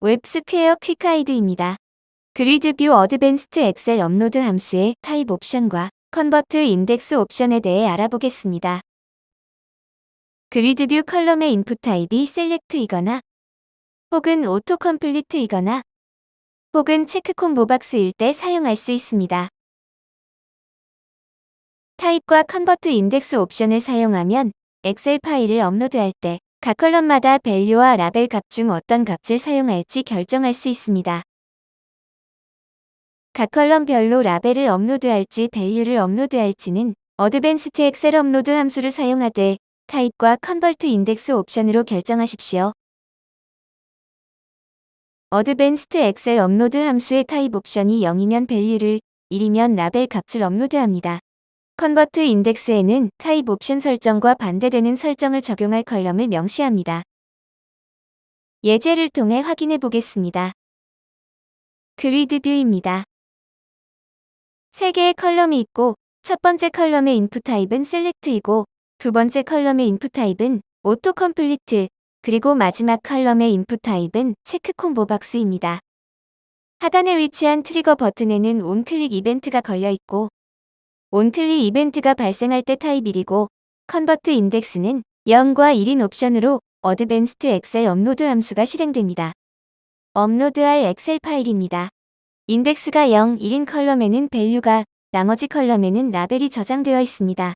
웹스퀘어 quick guide입니다. grid view advanced Excel upload 함수의 타입 옵션과 convert index 옵션에 대해 알아보겠습니다. 그리드뷰 컬럼의 인풋 타입이 셀렉트이거나 혹은 auto complete이거나 혹은 check combo box일 때 사용할 수 있습니다. 타입과 convert index 옵션을 사용하면 엑셀 파일을 업로드할 때 각 column마다 value와 라벨 값 중 어떤 값을 사용할지 결정할 수 있습니다. 각 column별로 라벨을 업로드할지 value를 업로드할지는 advanced Excel upload 함수를 사용하되 타입과 convert index 옵션으로 결정하십시오. advanced Excel upload 함수의 타입 옵션이 0이면 value를 1이면 라벨 값을 업로드합니다. convert index에는 타입 옵션 설정과 반대되는 설정을 적용할 column을 명시합니다. 예제를 통해 확인해 보겠습니다. grid view입니다. 3개의 column이 있고 첫 번째 column의 input type은 select이고 두 번째 column의 input type은 auto complete 그리고 마지막 column의 input type은 check combo box입니다. 하단에 위치한 trigger 버튼에는 onclick 이벤트가 걸려 있고 onclick 이벤트가 발생할 때 타입 1이고 convert index는 0과 1인 옵션으로 advanced Excel upload 함수가 실행됩니다. 업로드할 엑셀 파일입니다. 인덱스가 0, 1인 column에는 value가, 나머지 column에는 라벨이 저장되어 있습니다.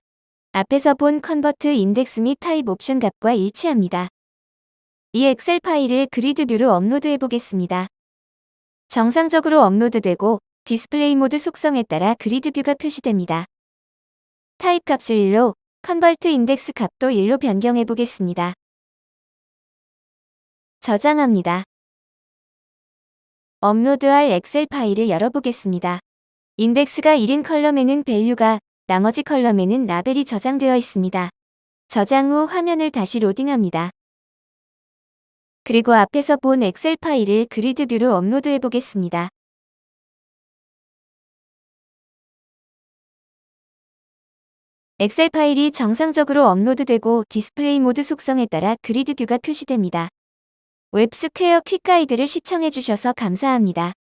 앞에서 본 convert index 및 타입 옵션 값과 일치합니다. 이 엑셀 파일을 grid view로 업로드해 보겠습니다. 정상적으로 업로드되고 display mode 속성에 따라 grid view가 표시됩니다. 타입 값을 1로, convert index 값도 1로 변경해 보겠습니다. 저장합니다. 업로드할 엑셀 파일을 열어보겠습니다. 인덱스가 1인 column에는 value가, 나머지 column에는 라벨이 저장되어 있습니다. 저장 후 화면을 다시 로딩합니다. 그리고 앞에서 본 엑셀 파일을 grid view로 업로드해 보겠습니다. 엑셀 파일이 정상적으로 업로드되고 display mode 속성에 따라 grid view가 표시됩니다. 웹스퀘어 quick 가이드를 시청해주셔서 감사합니다.